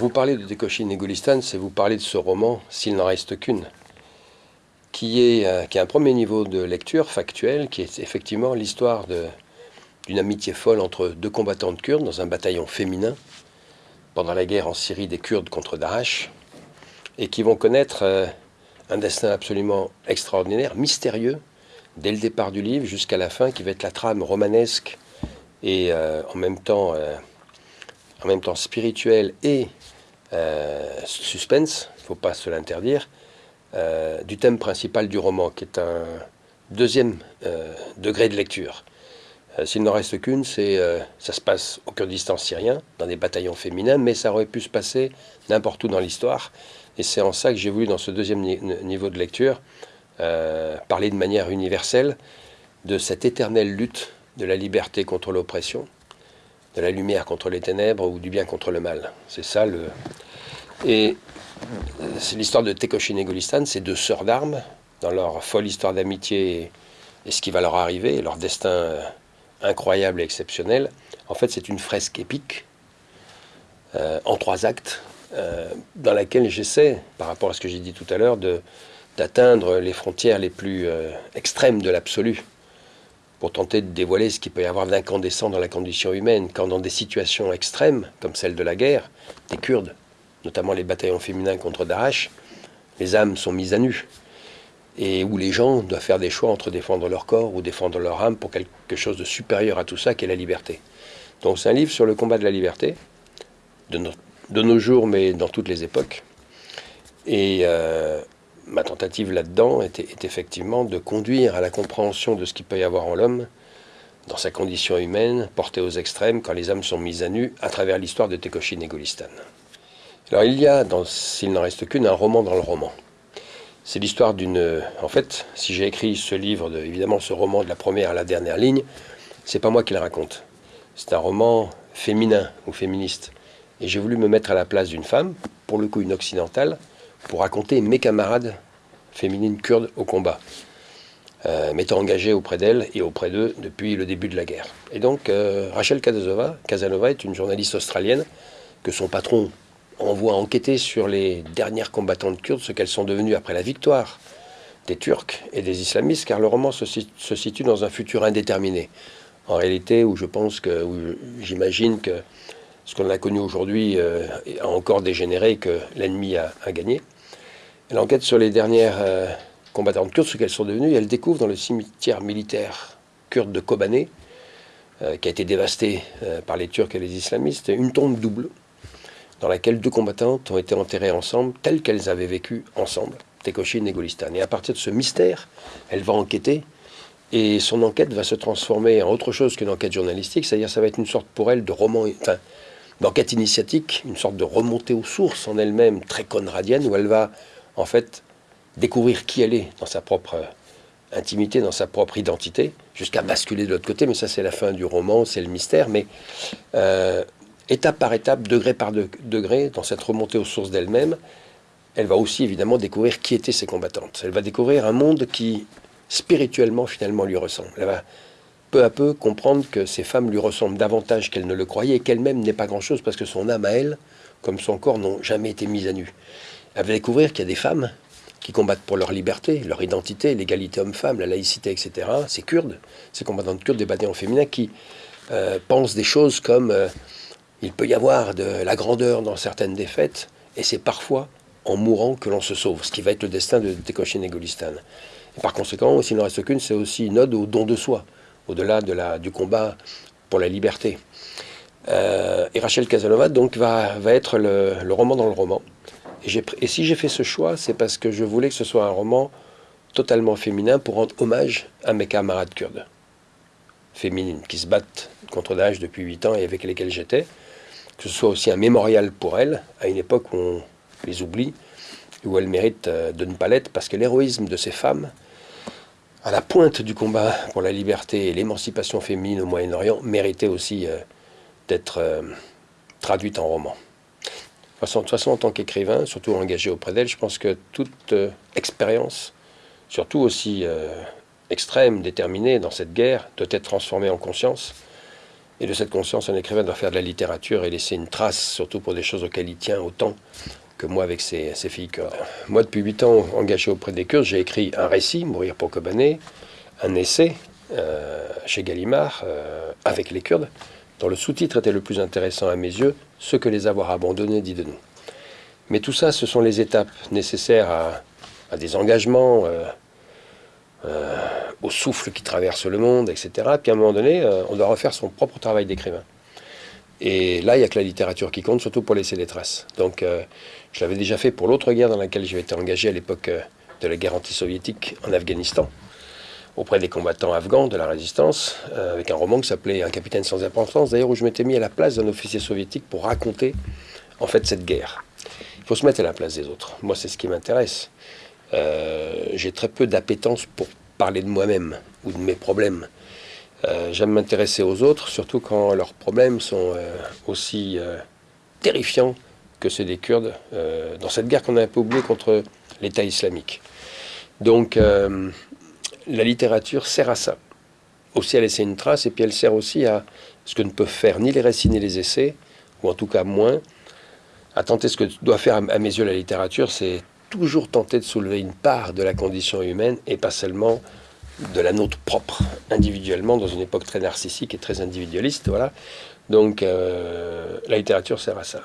vous parlez de et Gulistan, c'est vous parler de ce roman, S'il n'en reste qu'une, qui est, euh, qui un premier niveau de lecture factuel, qui est effectivement l'histoire d'une amitié folle entre deux combattantes kurdes dans un bataillon féminin pendant la guerre en Syrie des Kurdes contre Daesh, et qui vont connaître euh, un destin absolument extraordinaire, mystérieux, dès le départ du livre jusqu'à la fin, qui va être la trame romanesque et euh, en même temps en même temps spirituel et euh, suspense, il ne faut pas se l'interdire, euh, du thème principal du roman, qui est un deuxième euh, degré de lecture. S'il n'en reste qu'une, c'est ça se passe au Kurdistan syrien, dans des bataillons féminins, mais ça aurait pu se passer n'importe où dans l'histoire. Et c'est en ça que j'ai voulu, dans ce deuxième niveau de lecture, parler de manière universelle de cette éternelle lutte de la liberté contre l'oppression, de la lumière contre les ténèbres ou du bien contre le mal. C'est ça le. Et c'est l'histoire de Tekoshin et Golistan, ces deux sœurs d'armes, dans leur folle histoire d'amitié et, ce qui va leur arriver, leur destin euh, incroyable et exceptionnel. En fait, c'est une fresque épique euh, en trois actes, euh, dans laquelle j'essaie, par rapport à ce que j'ai dit tout à l'heure, d'atteindre les frontières les plus extrêmes de l'absolu pour tenter de dévoiler ce qu'il peut y avoir d'incandescent dans la condition humaine, quand dans des situations extrêmes, comme celle de la guerre, des Kurdes, notamment les bataillons féminins contre Daesh, les âmes sont mises à nu, et où les gens doivent faire des choix entre défendre leur corps ou défendre leur âme pour quelque chose de supérieur à tout ça, qui est la liberté. Donc c'est un livre sur le combat de la liberté, de, de nos jours, mais dans toutes les époques. Et euh, ma tentative là-dedans était, est effectivement de conduire à la compréhension de ce qu'il peut y avoir en l'homme, dans sa condition humaine, portée aux extrêmes, quand les âmes sont mises à nu, à travers l'histoire de Tekoshin et Golistan. Alors il y a, s'il n'en reste qu'une, un roman dans le roman. C'est l'histoire d'une... En fait, si j'ai écrit ce livre, de, évidemment ce roman de la première à la dernière ligne, c'est pas moi qui le raconte. C'est un roman féminin ou féministe. Et j'ai voulu me mettre à la place d'une femme, pour le coup une occidentale, pour raconter mes camarades féminines kurdes au combat, euh, m'étant engagé auprès d'elles et auprès d'eux depuis le début de la guerre. Et donc, euh, Rachel Kazanova, Casanova est une journaliste australienne que son patron envoie enquêter sur les dernières combattantes kurdes, ce qu'elles sont devenues après la victoire des Turcs et des islamistes, car le roman se, situe dans un futur indéterminé. En réalité, où je pense que, j'imagine que ce qu'on a connu aujourd'hui euh, a encore dégénéré, que l'ennemi a, gagné. Elle enquête sur les dernières euh, combattantes kurdes, ce qu'elles sont devenues, elle découvre dans le cimetière militaire kurde de Kobané, euh, qui a été dévasté par les Turcs et les islamistes, une tombe double, dans laquelle deux combattantes ont été enterrées ensemble, telles qu'elles avaient vécu ensemble, Tekoshin et Golistan. Et à partir de ce mystère, elle va enquêter, et son enquête va se transformer en autre chose qu'une enquête journalistique, c'est-à-dire ça va être une sorte pour elle de roman, d'enquête initiatique, une sorte de remontée aux sources en elle-même très conradienne, où elle va en fait découvrir qui elle est dans sa propre intimité, dans sa propre identité, jusqu'à basculer de l'autre côté, mais ça c'est la fin du roman, c'est le mystère, mais euh, étape par étape, degré par degré, dans cette remontée aux sources d'elle-même, elle va aussi évidemment découvrir qui étaient ses combattantes. Elle va découvrir un monde qui spirituellement finalement lui ressemble. Peu à peu comprendre que ces femmes lui ressemblent davantage qu'elle ne le croyait et qu'elle-même n'est pas grand-chose parce que son âme à elle, comme son corps, n'ont jamais été mises à nu. Elle va découvrir qu'il y a des femmes qui combattent pour leur liberté, leur identité, l'égalité homme-femme, la laïcité, etc. Ces Kurdes, ces combattantes kurdes des bataillons féminins qui euh, pensent des choses comme euh, il peut y avoir de la grandeur dans certaines défaites et c'est parfois en mourant que l'on se sauve, ce qui va être le destin de Tekoshin et Golistan. Par conséquent, s'il n'en reste qu'une, c'est aussi une ode au don de soi au-delà de du combat pour la liberté. Euh, et Rachel Casanova donc va, va être le, roman dans le roman. Et, et si j'ai fait ce choix, c'est parce que je voulais que ce soit un roman totalement féminin pour rendre hommage à mes camarades kurdes féminines qui se battent contre Daesh depuis 8 ans et avec lesquelles j'étais. Que ce soit aussi un mémorial pour elles, à une époque où on les oublie, où elles méritent euh, de ne pas l'être, parce que l'héroïsme de ces femmes, à la pointe du combat pour la liberté et l'émancipation féminine au Moyen-Orient méritait aussi euh, d'être euh, traduite en roman. De toute, façon, en tant qu'écrivain, surtout engagé auprès d'elle, je pense que toute euh, expérience, surtout aussi extrême, déterminée dans cette guerre, doit être transformée en conscience Et de cette conscience, un écrivain doit faire de la littérature et laisser une trace, surtout pour des choses auxquelles il tient autant que moi avec ses, filles kurdes. Moi, depuis 8 ans, engagé auprès des Kurdes, j'ai écrit un récit, Mourir pour Kobané, un essai euh, chez Gallimard, euh, avec les Kurdes, dont le sous-titre était le plus intéressant à mes yeux, Ce que les avoir abandonnés dit de nous. Mais tout ça, ce sont les étapes nécessaires à, des engagements, euh, au souffle qui traverse le monde, etc. Puis à un moment donné, on doit refaire son propre travail d'écrivain. Et là, il n'y a que la littérature qui compte, surtout pour laisser des traces. Donc, je l'avais déjà fait pour l'autre guerre dans laquelle j'ai été engagé à l'époque euh, de la guerre anti-soviétique en Afghanistan, auprès des combattants afghans de la résistance, euh, avec un roman qui s'appelait Un capitaine sans importance, d'ailleurs où je m'étais mis à la place d'un officier soviétique pour raconter en fait cette guerre. Il faut se mettre à la place des autres. Moi, c'est ce qui m'intéresse. Euh, j'ai très peu d'appétence pour parler de moi-même ou de mes problèmes. J'aime m'intéresser aux autres, surtout quand leurs problèmes sont aussi terrifiants que c'est des Kurdes, euh, dans cette guerre qu'on a un peu oubliée contre l'État islamique. Donc euh, la littérature sert à ça, aussi à laisser une trace, et puis elle sert aussi à ce que ne peuvent faire ni les récits ni les essais, ou en tout cas moins, à tenter ce que doit faire à mes yeux la littérature, c'est toujours tenter de soulever une part de la condition humaine, et pas seulement de la nôtre propre, individuellement, dans une époque très narcissique et très individualiste. Voilà. Donc euh, la littérature sert à ça.